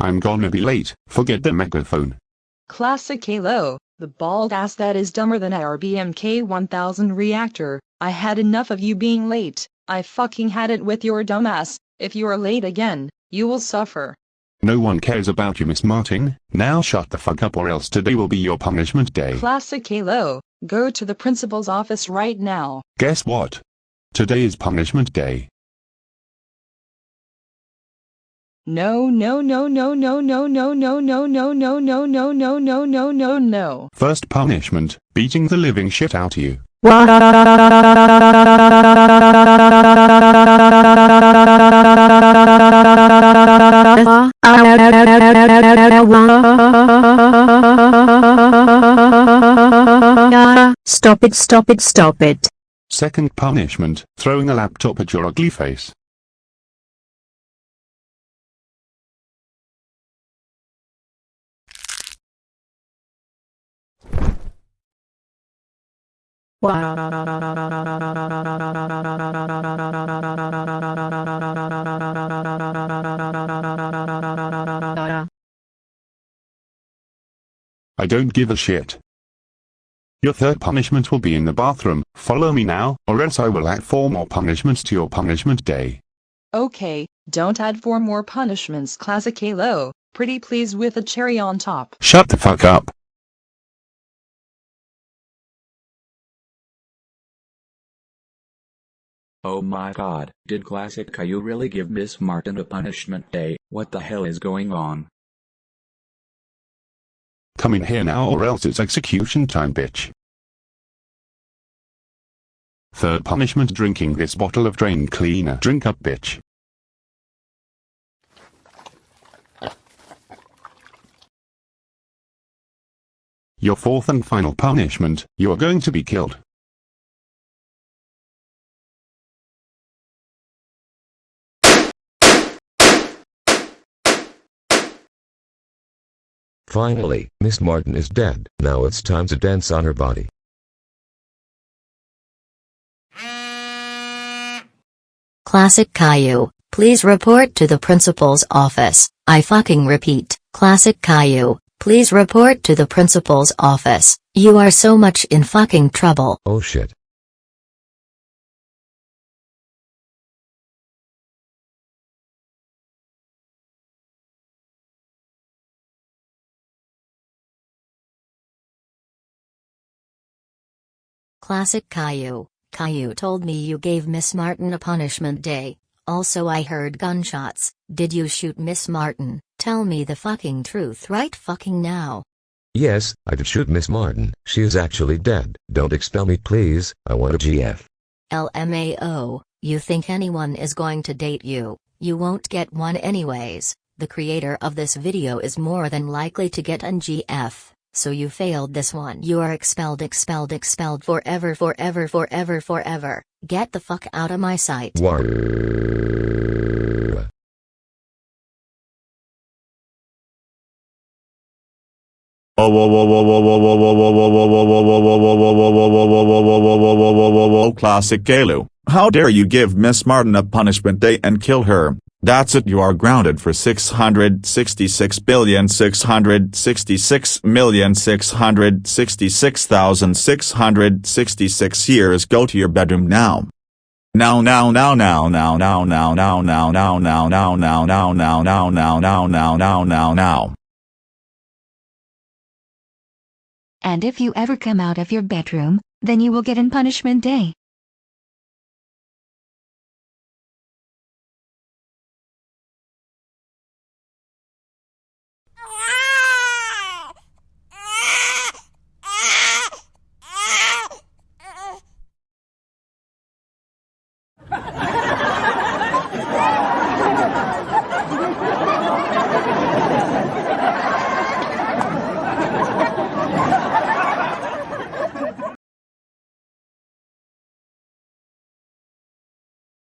I'm gonna be late, forget the megaphone. Classic Caillou, the bald ass that is dumber than RBMK 1000 reactor. I had enough of you being late. I fucking had it with your dumbass. If you are late again, you will suffer. No one cares about you Miss Martin, now shut the fuck up or else today will be your punishment day. Classic Caillou, go to the principal's office right now. Guess what? Today is punishment day. No no no no no no no no no no no no no no no no no no. First punishment, beating the living shit out of you. Stop it, stop it, stop it. Second punishment, throwing a laptop at your ugly face. I don't give a shit. Your third punishment will be in the bathroom, follow me now, or else I will add four more punishments to your punishment day. Okay, don't add four more punishments. Classic Caillou, pretty please with a cherry on top. Shut the fuck up. Oh my god, did Classic Caillou really give Miss Martin a punishment day? What the hell is going on? Come in here now or else it's execution time bitch. Third punishment drinking this bottle of drain cleaner. Drink up bitch. Your fourth and final punishment, you are going to be killed. Finally, Miss Martin is dead. Now it's time to dance on her body. Classic Caillou, please report to the principal's office. I fucking repeat. Classic Caillou, please report to the principal's office. You are so much in fucking trouble. Oh shit. Classic Caillou. Caillou told me you gave Miss Martin a punishment day. Also I heard gunshots. Did you shoot Miss Martin? Tell me the fucking truth right fucking now. Yes, I did shoot Miss Martin. She is actually dead. Don't expel me please, I want a GF. LMAO, you think anyone is going to date you, you won't get one anyways. The creator of this video is more than likely to get an GF, so you failed this one. You are expelled expelled expelled forever forever forever forever. Get the fuck out of my sight. War. Oh classic Caillou, how dare you give Miss Martin a punishment day and kill her, that's it you are grounded for 666,666,666,666 years go to your bedroom now. Now now now now now now now now now now now now now now now now now now now And if you ever come out of your bedroom, then you will get in punishment day.